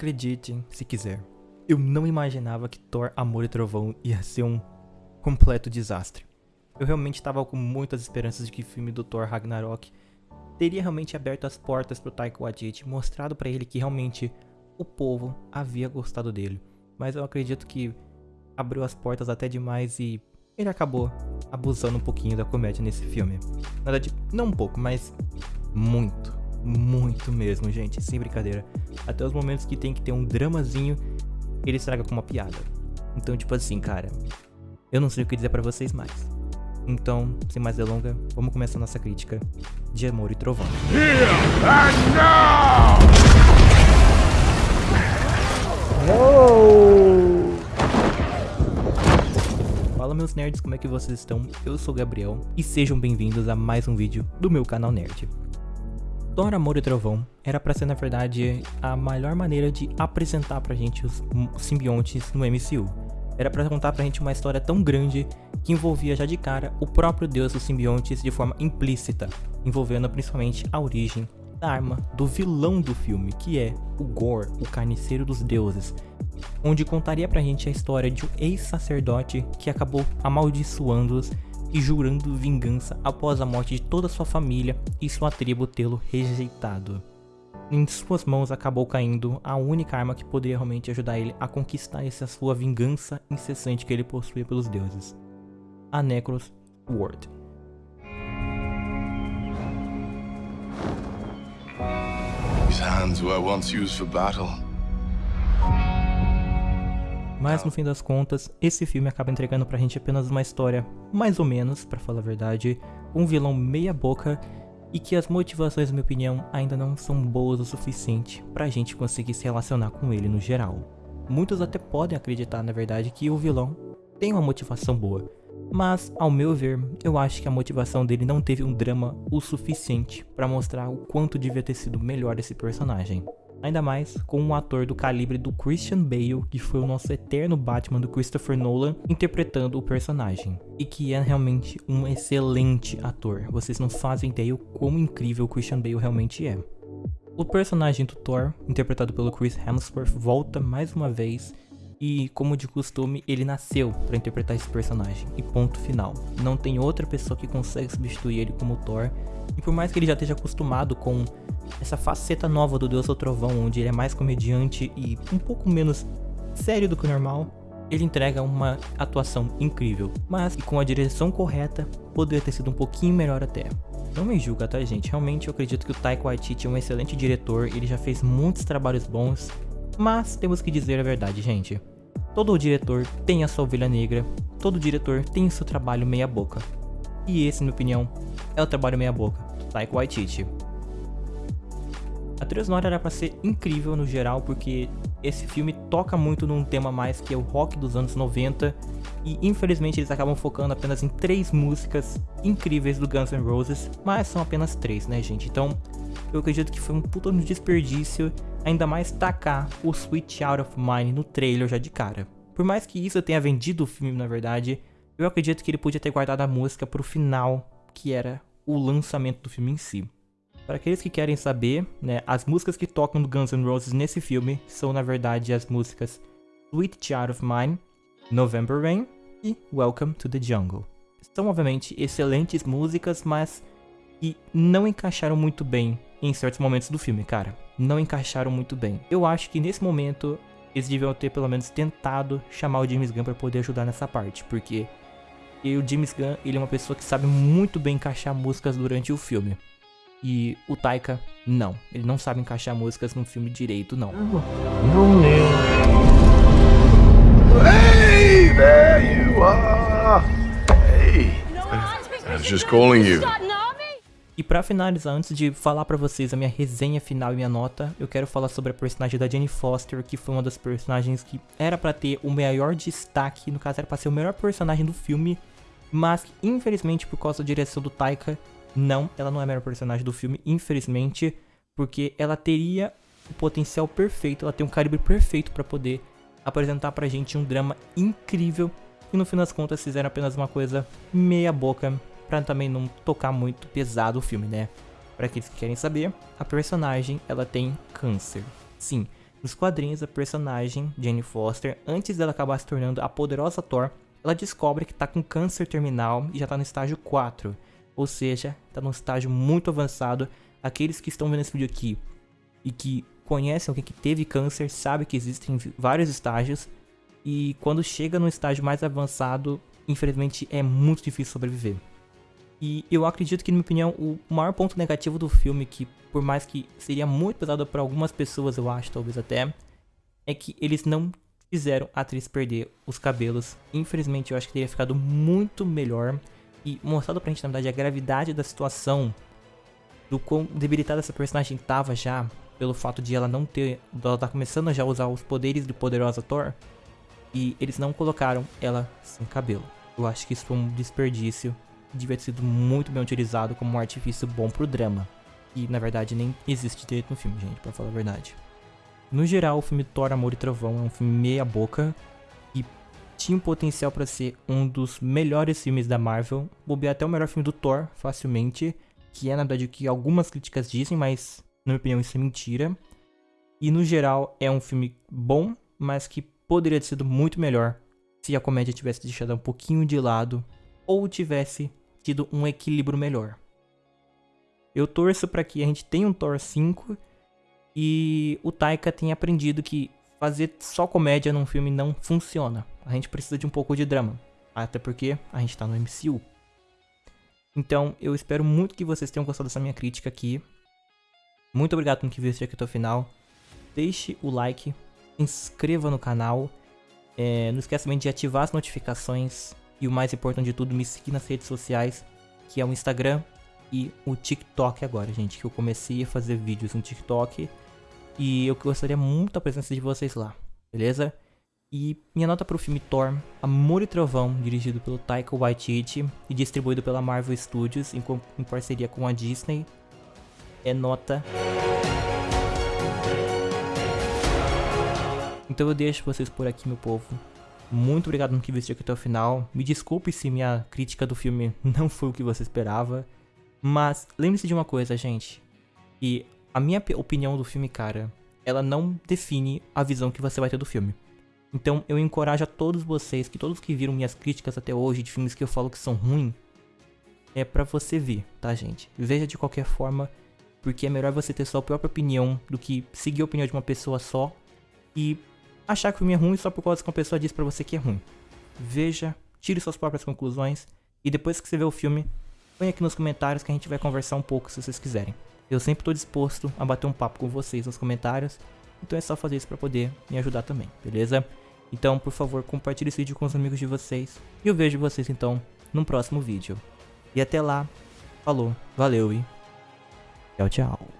Acredite, se quiser. Eu não imaginava que Thor Amor e Trovão ia ser um completo desastre. Eu realmente estava com muitas esperanças de que o filme do Thor Ragnarok teria realmente aberto as portas para o Taika Waititi, mostrado para ele que realmente o povo havia gostado dele. Mas eu acredito que abriu as portas até demais e ele acabou abusando um pouquinho da comédia nesse filme. Na verdade, não um pouco, mas muito, muito mesmo, gente, sem brincadeira. Até os momentos que tem que ter um dramazinho, ele estraga com uma piada. Então, tipo assim, cara, eu não sei o que dizer para vocês mais. Então, sem mais delongas, vamos começar nossa crítica de Amor e Trovão. Here and now! Fala meus nerds, como é que vocês estão? Eu sou o Gabriel e sejam bem-vindos a mais um vídeo do meu canal Nerd. Thor, Amor e Trovão era para ser na verdade a melhor maneira de apresentar pra gente os simbiontes no MCU. Era para contar pra gente uma história tão grande que envolvia já de cara o próprio deus dos simbiontes de forma implícita, envolvendo principalmente a origem da arma do vilão do filme, que é o Gore, o carniceiro dos deuses, onde contaria pra gente a história de um ex-sacerdote que acabou amaldiçoando-os e jurando vingança após a morte de toda sua família e sua tribo tê-lo rejeitado. Em suas mãos acabou caindo a única arma que poderia realmente ajudar ele a conquistar essa sua vingança incessante que ele possuía pelos deuses. A Necros Sword. Hands were once used for battle. Mas no fim das contas, esse filme acaba entregando pra gente apenas uma história, mais ou menos, para falar a verdade, um vilão meia boca e que as motivações, na minha opinião, ainda não são boas o suficiente pra gente conseguir se relacionar com ele no geral. Muitos até podem acreditar, na verdade, que o vilão tem uma motivação boa, mas, ao meu ver, eu acho que a motivação dele não teve um drama o suficiente para mostrar o quanto devia ter sido melhor esse personagem. Ainda mais com um ator do calibre do Christian Bale, que foi o nosso eterno Batman do Christopher Nolan, interpretando o personagem. E que é realmente um excelente ator. Vocês não fazem ideia o quão incrível o Christian Bale realmente é. O personagem do Thor, interpretado pelo Chris Hemsworth, volta mais uma vez e, como de costume, ele nasceu para interpretar esse personagem. E ponto final. Não tem outra pessoa que consegue substituir ele como Thor. E por mais que ele já esteja acostumado com essa faceta nova do Deus do Trovão, onde ele é mais comediante e um pouco menos sério do que o normal, ele entrega uma atuação incrível, mas com a direção correta, poderia ter sido um pouquinho melhor até. Não me julga, tá gente? Realmente eu acredito que o Taika Waititi é um excelente diretor, ele já fez muitos trabalhos bons, mas temos que dizer a verdade, gente. Todo diretor tem a sua ovelha negra, todo diretor tem o seu trabalho meia boca. E esse, na minha opinião, é o trabalho meia boca, Taika Waititi. A trilha sonora era para ser incrível no geral, porque esse filme toca muito num tema mais que é o rock dos anos 90, e infelizmente eles acabam focando apenas em três músicas incríveis do Guns N' Roses, mas são apenas três, né gente? Então eu acredito que foi um puta desperdício, ainda mais tacar o Switch Out of Mine no trailer já de cara. Por mais que isso tenha vendido o filme na verdade, eu acredito que ele podia ter guardado a música pro final, que era o lançamento do filme em si. Para aqueles que querem saber, né, as músicas que tocam do Guns N' Roses nesse filme são na verdade as músicas Sweet Child of Mine, November Rain e Welcome to the Jungle. São obviamente excelentes músicas, mas que não encaixaram muito bem em certos momentos do filme, cara. Não encaixaram muito bem. Eu acho que nesse momento eles deviam ter pelo menos tentado chamar o James Gunn para poder ajudar nessa parte, porque o James Gunn, ele é uma pessoa que sabe muito bem encaixar músicas durante o filme. E o Taika, não. Ele não sabe encaixar músicas no filme direito, não. Hey, there you are. Hey, I was just calling you. E para finalizar, antes de falar para vocês a minha resenha final e minha nota, eu quero falar sobre a personagem da Jenny Foster, que foi uma das personagens que era para ter o maior destaque, no caso era para ser o melhor personagem do filme, mas infelizmente por causa da direção do Taika, não, ela não é a melhor personagem do filme, infelizmente, porque ela teria o potencial perfeito, ela tem um calibre perfeito para poder apresentar pra gente um drama incrível e no fim das contas fizeram apenas uma coisa meia boca para também não tocar muito pesado o filme, né? Para aqueles que querem saber, a personagem ela tem câncer. Sim, nos quadrinhos a personagem Jane Foster, antes dela acabar se tornando a poderosa Thor, ela descobre que tá com câncer terminal e já tá no estágio 4. Ou seja, tá num estágio muito avançado. Aqueles que estão vendo esse vídeo aqui e que conhecem alguém que teve câncer, sabem que existem vários estágios. E quando chega no estágio mais avançado, infelizmente é muito difícil sobreviver. E eu acredito que, na minha opinião, o maior ponto negativo do filme, que por mais que seria muito pesado para algumas pessoas, eu acho, talvez até, é que eles não fizeram a atriz perder os cabelos. Infelizmente, eu acho que teria ficado muito melhor e mostrado pra gente, na verdade, a gravidade da situação, do quão debilitada essa personagem tava já, pelo fato de ela não ter, ela tá começando já a usar os poderes do poderosa Thor, e eles não colocaram ela sem cabelo. Eu acho que isso foi um desperdício, devia ter sido muito bem utilizado como um artifício bom pro drama. E na verdade nem existe direito no filme, gente, pra falar a verdade. No geral, o filme Thor, Amor e Trovão é um filme meia boca, e tinha um potencial para ser um dos melhores filmes da Marvel, bobear até o melhor filme do Thor, facilmente, que é na verdade o que algumas críticas dizem, mas na minha opinião isso é mentira. E no geral é um filme bom, mas que poderia ter sido muito melhor se a comédia tivesse deixado um pouquinho de lado ou tivesse tido um equilíbrio melhor. Eu torço para que a gente tenha um Thor 5 e o Taika tenha aprendido que fazer só comédia num filme não funciona. A gente precisa de um pouco de drama, até porque a gente tá no MCU. Então, eu espero muito que vocês tenham gostado dessa minha crítica aqui. Muito obrigado por que viu aqui até o final. Deixe o like inscreva no canal. É, não esqueça também de ativar as notificações. E o mais importante de tudo, me seguir nas redes sociais, que é o Instagram e o TikTok agora, gente. Que eu comecei a fazer vídeos no TikTok. E eu gostaria muito da presença de vocês lá, beleza? E minha nota para o filme Thor, Amor e Trovão, dirigido pelo Taika Waititi e distribuído pela Marvel Studios em, em parceria com a Disney, é nota Então eu deixo vocês por aqui, meu povo. Muito obrigado por que assistiu aqui até o final. Me desculpe se minha crítica do filme não foi o que você esperava. Mas lembre-se de uma coisa, gente. Que a minha opinião do filme, cara, ela não define a visão que você vai ter do filme. Então eu encorajo a todos vocês, que todos que viram minhas críticas até hoje de filmes que eu falo que são ruins, é para você ver, tá, gente? Veja de qualquer forma, porque é melhor você ter sua própria opinião do que seguir a opinião de uma pessoa só e achar que o filme é ruim só por causa que uma pessoa diz pra você que é ruim. Veja, tire suas próprias conclusões e depois que você vê o filme, põe aqui nos comentários que a gente vai conversar um pouco se vocês quiserem. Eu sempre estou disposto a bater um papo com vocês nos comentários, então é só fazer isso para poder me ajudar também, beleza? Então, por favor, compartilhe esse vídeo com os amigos de vocês e eu vejo vocês então num próximo vídeo. E até lá, falou, valeu e tchau, tchau.